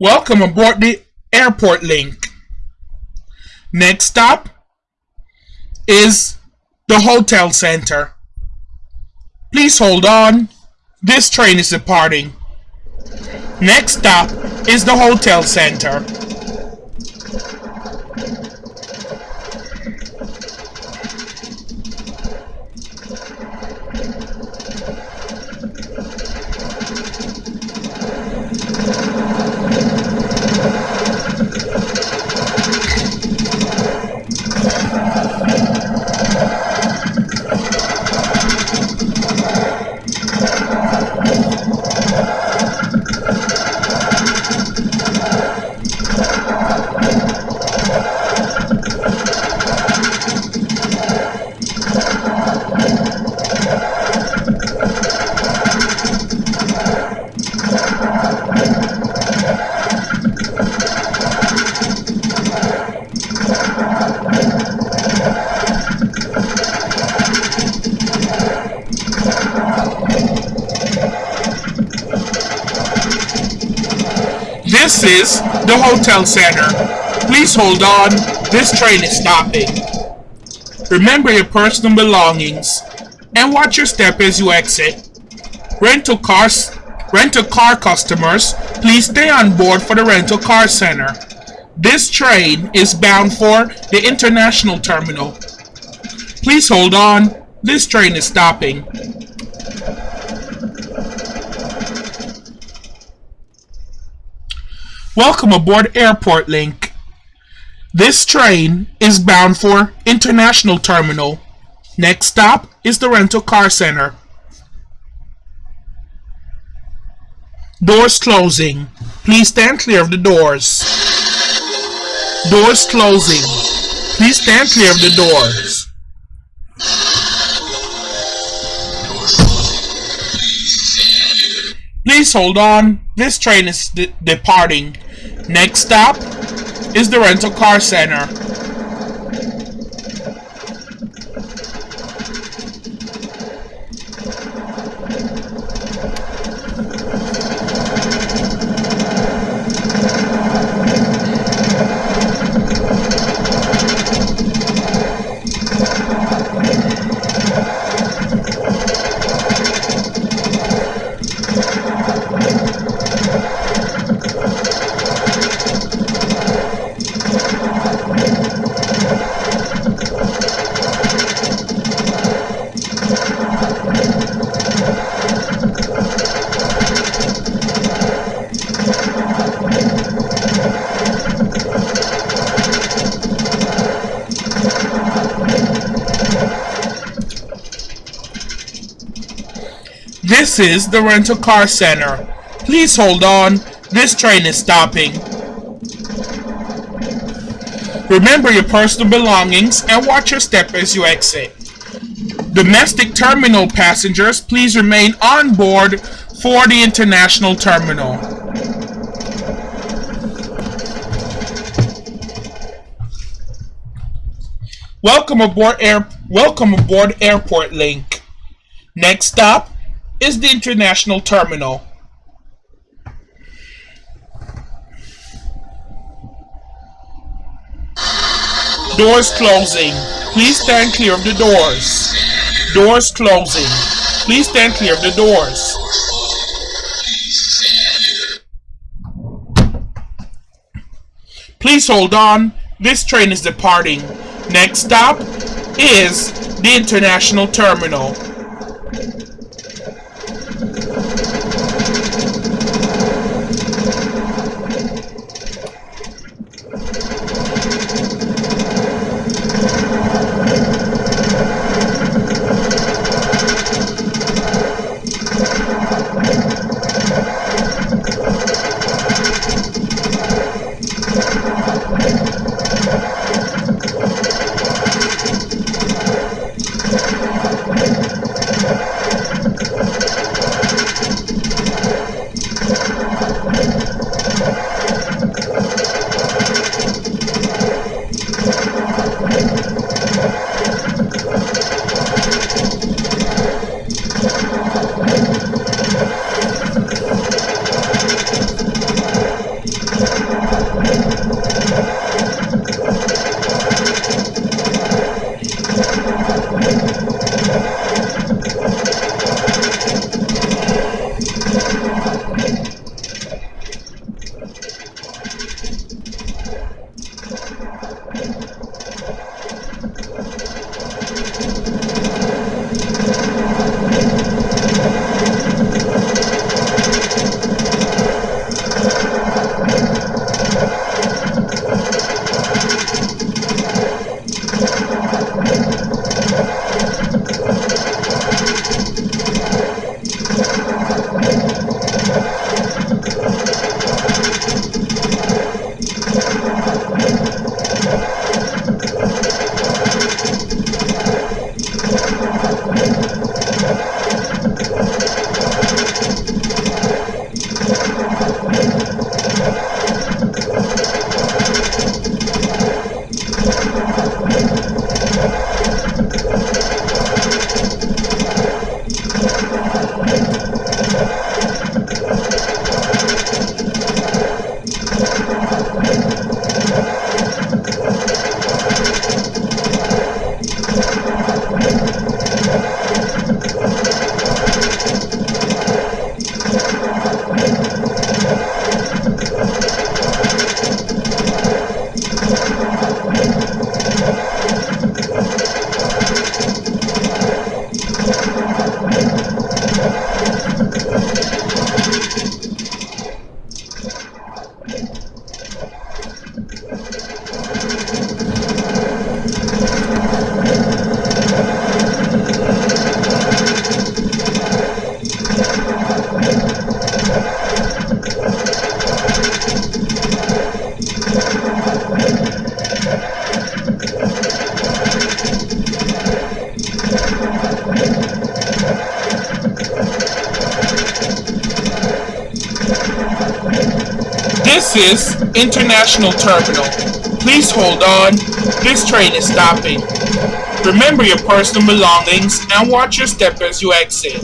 Welcome aboard the Airport Link. Next stop is the Hotel Center. Please hold on. This train is departing. Next stop is the Hotel Center. This is the Hotel Center. Please hold on. This train is stopping. Remember your personal belongings and watch your step as you exit. Rental cars, rental car customers, please stay on board for the rental car center. This train is bound for the international terminal. Please hold on. This train is stopping. Welcome aboard Airport Link. This train is bound for International Terminal. Next stop is the Rental Car Center. Doors closing. Please stand clear of the doors. Doors closing. Please stand clear of the doors. Please hold on. This train is de departing. Next stop is the rental car center. This is the rental car center. Please hold on. This train is stopping. Remember your personal belongings and watch your step as you exit. Domestic terminal passengers, please remain on board for the international terminal. Welcome aboard air welcome aboard Airport Link. Next stop is the international terminal. Doors closing. Please stand clear of the doors. Doors closing. Please stand clear of the doors. Please hold on. This train is departing. Next stop is the international terminal. This is International Terminal. Please hold on. This train is stopping. Remember your personal belongings and watch your step as you exit.